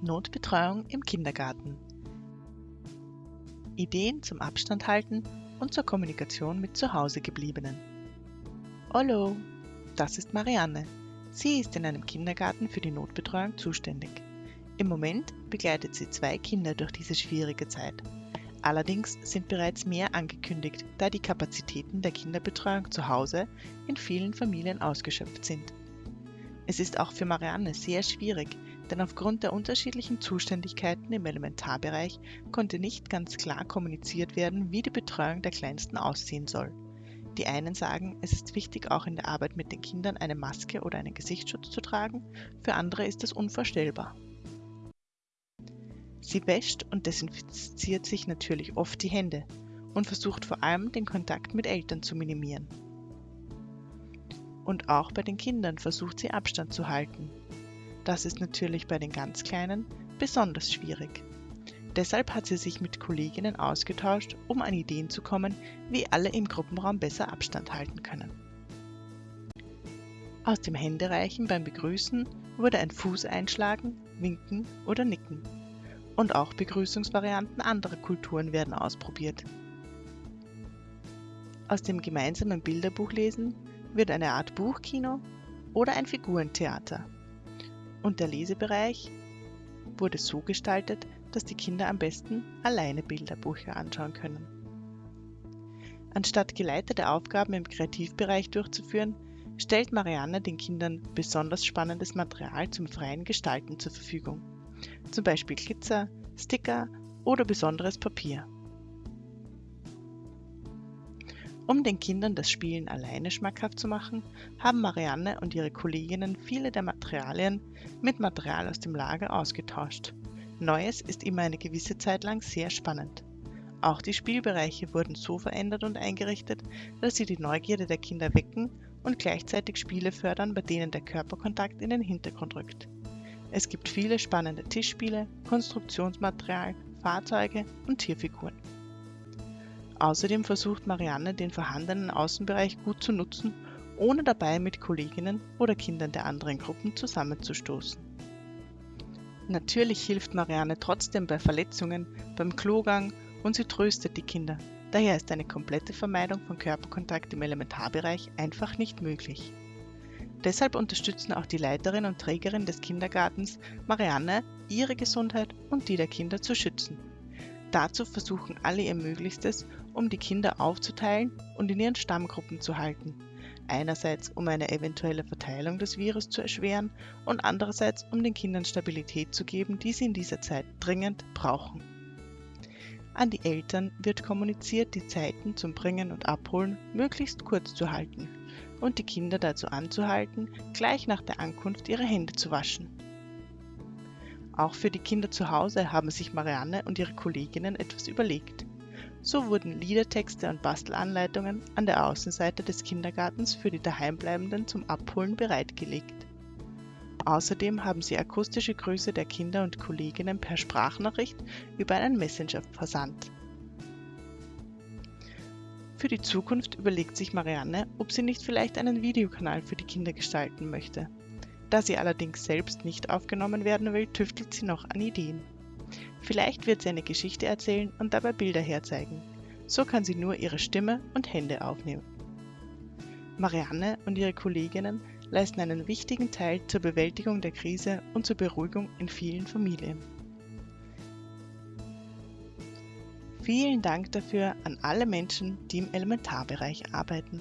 Notbetreuung im Kindergarten. Ideen zum Abstand halten und zur Kommunikation mit Zuhausegebliebenen. Hallo, das ist Marianne. Sie ist in einem Kindergarten für die Notbetreuung zuständig. Im Moment begleitet sie zwei Kinder durch diese schwierige Zeit. Allerdings sind bereits mehr angekündigt, da die Kapazitäten der Kinderbetreuung zu Hause in vielen Familien ausgeschöpft sind. Es ist auch für Marianne sehr schwierig, denn aufgrund der unterschiedlichen Zuständigkeiten im Elementarbereich konnte nicht ganz klar kommuniziert werden, wie die Betreuung der Kleinsten aussehen soll. Die einen sagen, es ist wichtig, auch in der Arbeit mit den Kindern eine Maske oder einen Gesichtsschutz zu tragen, für andere ist das unvorstellbar. Sie wäscht und desinfiziert sich natürlich oft die Hände und versucht vor allem den Kontakt mit Eltern zu minimieren. Und auch bei den Kindern versucht sie Abstand zu halten, das ist natürlich bei den ganz Kleinen besonders schwierig. Deshalb hat sie sich mit Kolleginnen ausgetauscht, um an Ideen zu kommen, wie alle im Gruppenraum besser Abstand halten können. Aus dem Händereichen beim Begrüßen wurde ein Fuß einschlagen, winken oder nicken. Und auch Begrüßungsvarianten anderer Kulturen werden ausprobiert. Aus dem gemeinsamen Bilderbuchlesen wird eine Art Buchkino oder ein Figurentheater und der Lesebereich wurde so gestaltet, dass die Kinder am besten alleine Bilderbücher anschauen können. Anstatt geleitete Aufgaben im Kreativbereich durchzuführen, stellt Marianne den Kindern besonders spannendes Material zum freien Gestalten zur Verfügung. Zum Beispiel Glitzer, Sticker oder besonderes Papier. Um den Kindern das Spielen alleine schmackhaft zu machen, haben Marianne und ihre Kolleginnen viele der Materialien mit Material aus dem Lager ausgetauscht. Neues ist immer eine gewisse Zeit lang sehr spannend. Auch die Spielbereiche wurden so verändert und eingerichtet, dass sie die Neugierde der Kinder wecken und gleichzeitig Spiele fördern, bei denen der Körperkontakt in den Hintergrund rückt. Es gibt viele spannende Tischspiele, Konstruktionsmaterial, Fahrzeuge und Tierfiguren. Außerdem versucht Marianne, den vorhandenen Außenbereich gut zu nutzen, ohne dabei mit Kolleginnen oder Kindern der anderen Gruppen zusammenzustoßen. Natürlich hilft Marianne trotzdem bei Verletzungen, beim Klogang und sie tröstet die Kinder. Daher ist eine komplette Vermeidung von Körperkontakt im Elementarbereich einfach nicht möglich. Deshalb unterstützen auch die Leiterin und Trägerin des Kindergartens Marianne, ihre Gesundheit und die der Kinder zu schützen. Dazu versuchen alle ihr Möglichstes, um die Kinder aufzuteilen und in ihren Stammgruppen zu halten. Einerseits, um eine eventuelle Verteilung des Virus zu erschweren und andererseits, um den Kindern Stabilität zu geben, die sie in dieser Zeit dringend brauchen. An die Eltern wird kommuniziert, die Zeiten zum Bringen und Abholen möglichst kurz zu halten und die Kinder dazu anzuhalten, gleich nach der Ankunft ihre Hände zu waschen. Auch für die Kinder zu Hause haben sich Marianne und ihre Kolleginnen etwas überlegt. So wurden Liedertexte und Bastelanleitungen an der Außenseite des Kindergartens für die Daheimbleibenden zum Abholen bereitgelegt. Außerdem haben sie akustische Grüße der Kinder und Kolleginnen per Sprachnachricht über einen Messenger versandt. Für die Zukunft überlegt sich Marianne, ob sie nicht vielleicht einen Videokanal für die Kinder gestalten möchte. Da sie allerdings selbst nicht aufgenommen werden will, tüftelt sie noch an Ideen. Vielleicht wird sie eine Geschichte erzählen und dabei Bilder herzeigen. So kann sie nur ihre Stimme und Hände aufnehmen. Marianne und ihre Kolleginnen leisten einen wichtigen Teil zur Bewältigung der Krise und zur Beruhigung in vielen Familien. Vielen Dank dafür an alle Menschen, die im Elementarbereich arbeiten.